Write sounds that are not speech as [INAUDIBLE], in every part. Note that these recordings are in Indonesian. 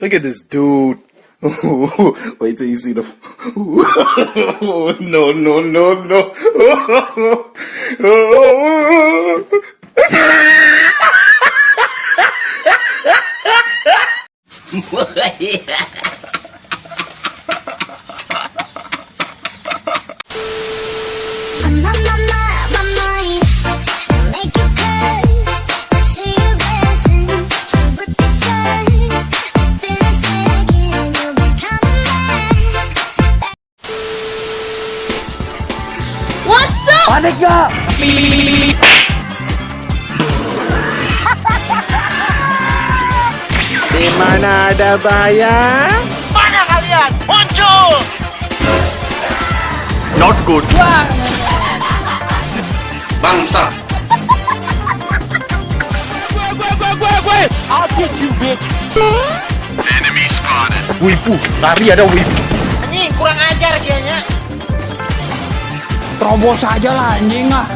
Look at this dude. [LAUGHS] Wait till you see the. [LAUGHS] no, no, no, no. [LAUGHS] I'm Panik gak? Di mana ada bayang? Mana kalian? Muncul! Not good. Bangsa. I'll get you, bitch! Wibu, lari ada wibu. Anjing, kurang ajar sianya. Terobos aja lah, anjing ah.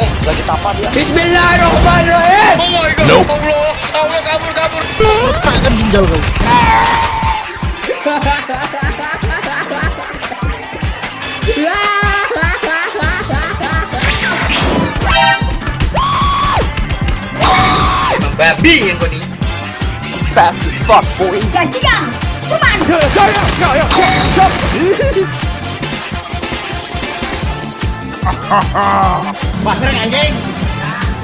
Eh, lagi tapa dia. Bismillahirrahmanirrahim. Oh my god. Nope. Allah, Allah kabur kabur. Tangan ginjal kau. Babi yang kau ni. Fast as fuck, boy. Gantian, cuman. Pasreng anjing.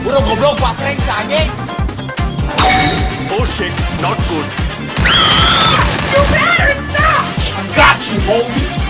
Burung goblok pasreng si anjing. Oh shit, not good. Got you, homie.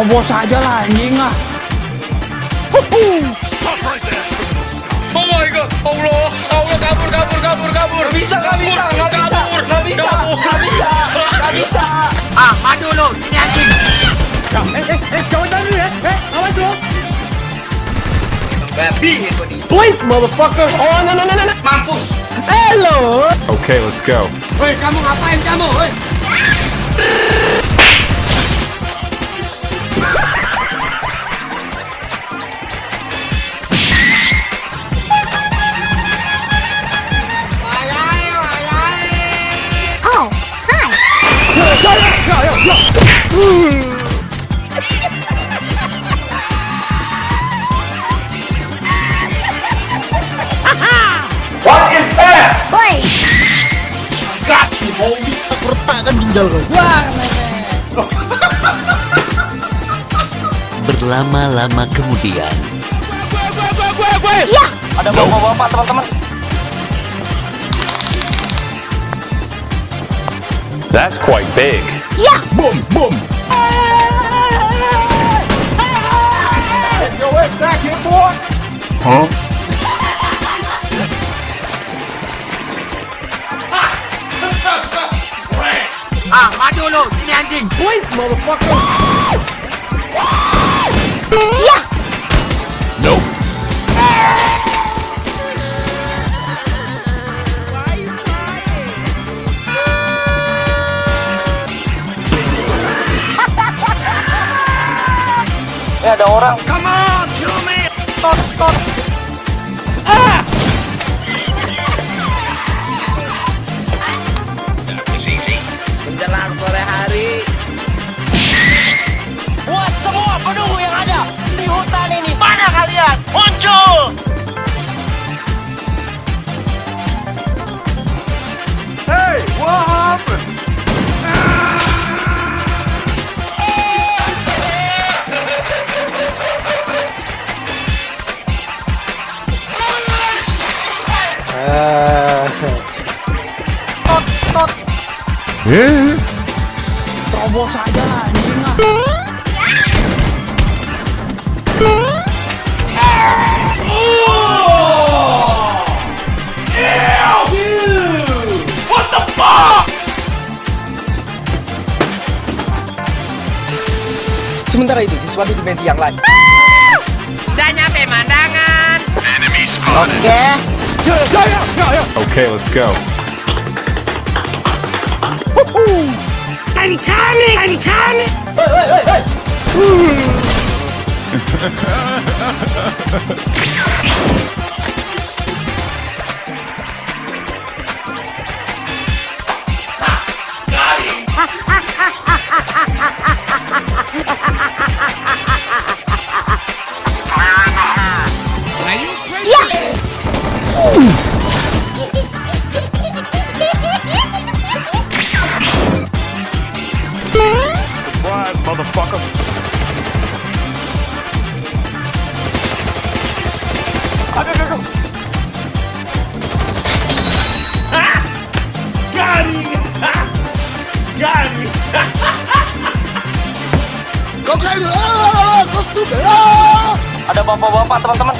Terobos aja lah anjing ah. Oh my god. Allah, Allah kabur kabur kabur kabur. Gak bisa, gak bisa, gak bisa, kabur, gak bisa, gak bisa, gak bisa. Ah, maju lu, ini anjing. Babi yang kau ni. Wait, motherfucker. Oh, no, no, no, no, no. Mampus. Hello. Okay, let's go. Woi, kamu ngapain kamu? Woi. What is that? Boy, Got you, homie. Retakkan ginjal kau. Wah, Berlama-lama kemudian, ya. Ada bapak-bapak teman-teman. That's quite big. Ya. Boom, boom. Get your ass back here, boy. Huh? [LAUGHS] Ah, maju lu, sini anjing. Wait, motherfucker. [LAUGHS] Ya. Ada orang. Come on, kill me. Tot, tot. Eh. Terobos aja lah anjing lah. Sementara itu di suatu dimensi yang lain. Udah nyampe mandangan. Oke. Okay. Oke, okay, let's go. I'm coming! I'm coming! Wait, wait, wait, wait! Bapak-bapak teman-teman.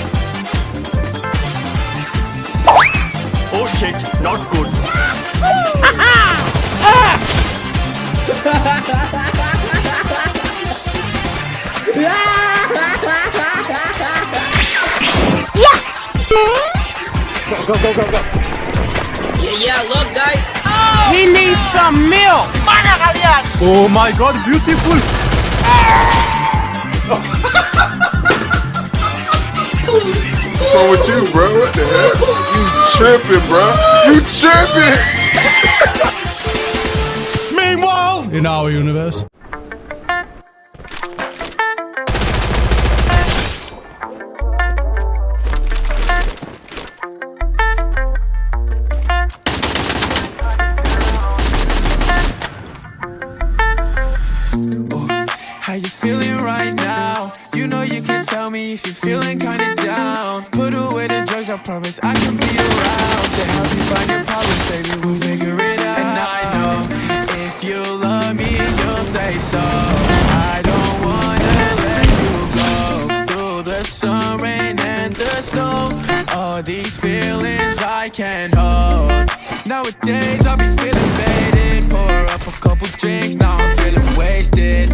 Oh shit, not good. Yeah, look guys. He needs some milk. Mana kalian? Oh my god, beautiful. [LAUGHS] What's wrong with you, bro? What the hell? You tripping, bro? You tripping? [LAUGHS] Meanwhile, in our universe. You can tell me if you're feeling kinda down. Put away the drugs, I promise I can be around to help you find your problems, baby. We'll figure it out. And I know if you love me, you'll say so. I don't wanna let you go through the sun, rain, and the snow. All these feelings I can't hold. Nowadays I'll be feeling faded. Pour up a couple drinks, now I'm feeling wasted.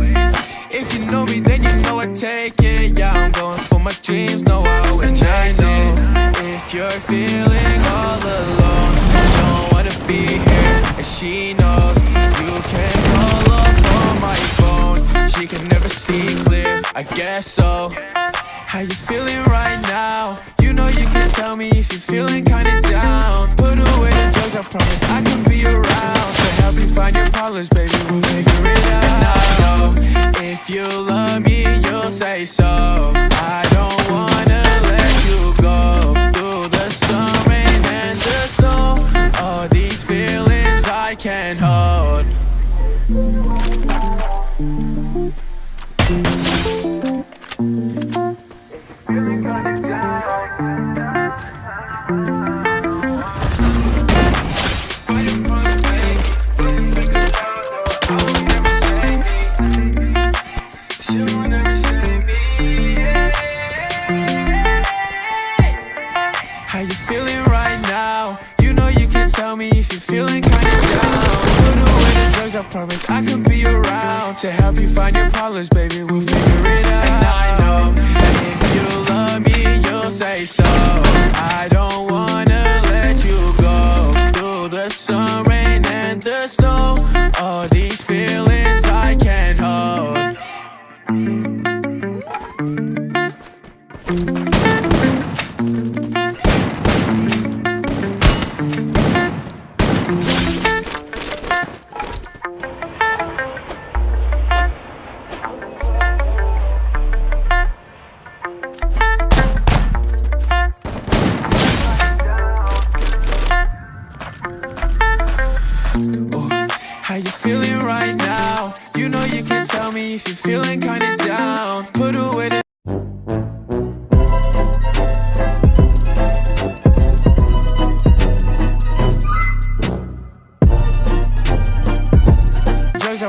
If you know me, then you know I take it. Yeah, I'm going for my dreams. No, I always chase it. If you're feeling all alone, you don't wanna be here, and she knows you can call up on my phone. She can never see clear. I guess so. How you feeling right now? You know you can tell me if you're feeling kinda down. Put away the drugs, I promise I can be around to help you find your problems, baby. We'll figure it out. Feeling right now? You know you can tell me if you're feeling kinda down. Put away the drugs, I promise I can be around to help you find your problems, baby. We'll figure it out. And I know that if you love me, you'll say so. I don't wanna let you go through the sun, rain, and the snow. All these feelings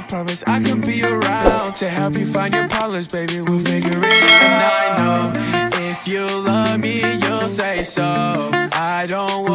promise I can be around to help you find your problems, baby. We'll figure it out. And I know if you love me, you'll say so. I don't want